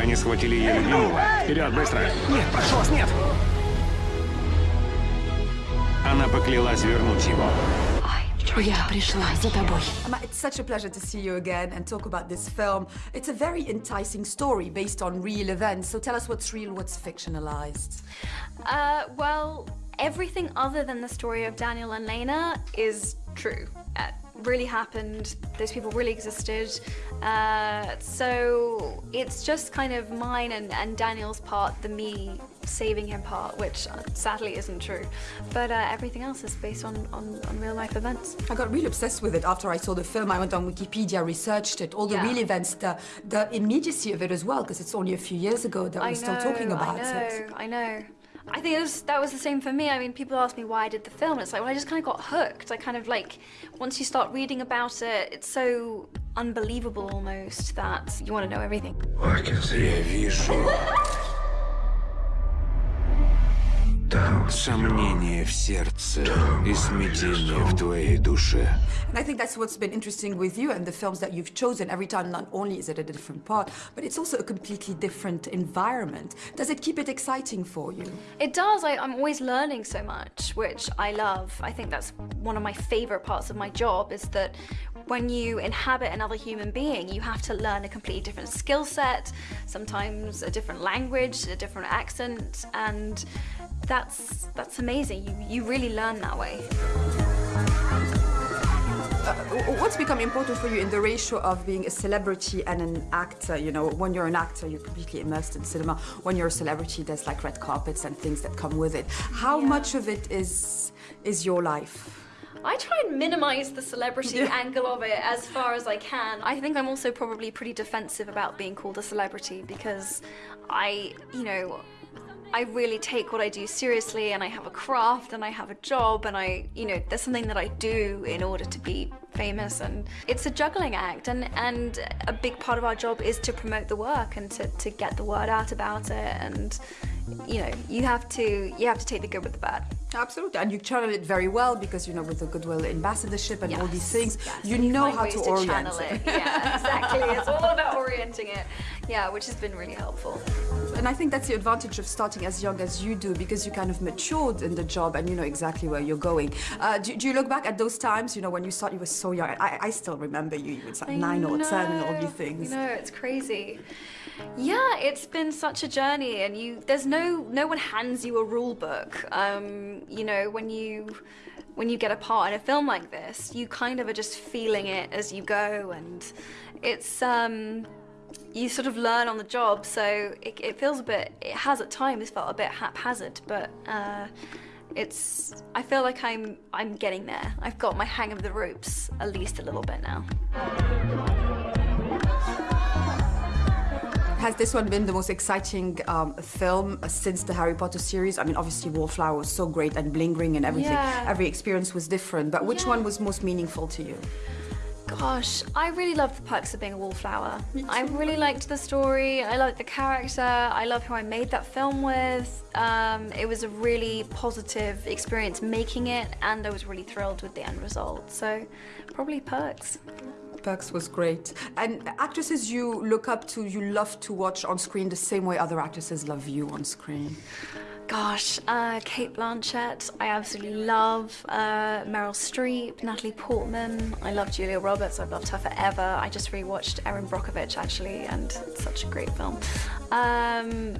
они схватили ее любимого. Вперед, быстро! Нет, прошу вас, нет! Она поклялась вернуть его. Я пришла за тобой. Um, It's such a pleasure to see you again and talk about this film. It's a very enticing story based on real events. So tell us what's real, what's fictionalized. Uh, well, everything other than the story of Daniel and Lena is true. It really happened. Those people really existed. Uh, so it's just kind of mine and, and Daniel's part, the me saving him part, which sadly isn't true. But uh, everything else is based on, on, on real life events. I got really obsessed with it after I saw the film. I went on Wikipedia, researched it, all the Yeah. real events, the, the immediacy of it as well, because it's only a few years ago that we're I still talking about I know, it. I know. I think it was, that was the same for me. I mean, people ask me why I did the film. It's like, well, I just kind of got hooked. I kind of like, once you start reading about it, it's so unbelievable almost that you want to know everything. Я вижу... Сомнение в сердце и смятение в твоей душе. And I think that's what's been interesting with you and the films that you've chosen. Every time, not only is it a different part, but it's also a completely different environment. Does it keep it exciting for you? It does. I, I'm always learning so much, which I love. I think that's one of my favorite parts of my job is that when you inhabit another human being, you have to learn a completely different skill set, sometimes a different language, a different accent, and that's that's amazing. You you really learn that way. Uh, What's become important for you in the ratio of being a celebrity and an actor? You know, when you're an actor, you're completely immersed in cinema. When you're a celebrity, there's like red carpets and things that come with it. How Yeah. much of it is is your life? I try and minimize the celebrity angle of it as far as I can. I think I'm also probably pretty defensive about being called a celebrity because I, you know, I really take what I do seriously and I have a craft and I have a job and I, you know, there's something that I do in order to be famous and it's a juggling act and, and a big part of our job is to promote the work and to, to get the word out about it and you know, you have to you have to take the good with the bad. Absolutely, and you channel it very well because you know with the Goodwill Ambassadorship and all these things, yes. you know how ways to orient channel it. Yeah, exactly. it's all about orienting it. Yeah, which has been really helpful. And I think that's the advantage of starting as young as you do because you kind of matured in the job and you know exactly where you're going. Uh, do, do you look back at those times, you know, when you started, you were so young? I, I still remember you, you were like I nine or ten and all these things. Know it's crazy. Yeah, it's been such a journey, and you there's no no one hands you a rule book. Um, you know when you when you get a part in a film like this, you kind of are just feeling it as you go, and it's um, you sort of learn on the job. So it, it feels a bit. It has at times felt a bit haphazard, but. Uh, it's I feel like I'm I'm getting there. I've got my hang of the ropes at least a little bit now. Has this one been the most exciting um, film since the Harry Potter series? I mean, obviously Wallflower was so great and bling ring and everything. Yeah. Every experience was different, but which Yeah. one was most meaningful to you? Gosh, I really love the perks of being a wallflower. I really liked the story. I liked the character. I love who I made that film with. Um, it was a really positive experience making it, and I was really thrilled with the end result. So, probably perks. Perks was great. And actresses you look up to, you love to watch on screen the same way other actresses love you on screen. Gosh, uh, Cate Blanchett, I absolutely love. Uh, Meryl Streep, Natalie Portman. I love Julia Roberts. I've loved her forever. I just rewatched Erin Brockovich actually, and it's such a great film. Um,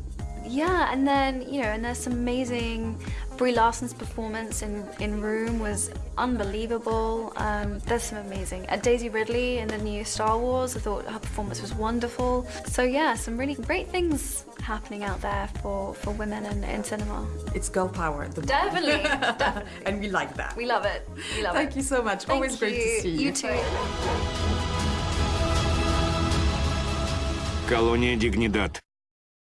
yeah, and then you know, and there's some amazing. Brie Larson's performance in in Room was unbelievable. Um, there's some amazing. Uh, Daisy Ridley in the new Star Wars, I thought her performance was wonderful. So yeah, some really great things happening out there for for women in, in cinema. It's girl power at the moment. Definitely, definitely. and we like that. We love it. We love Thank it. you so much. Thank Always great you. to see you. You too. Колония Дигнидад.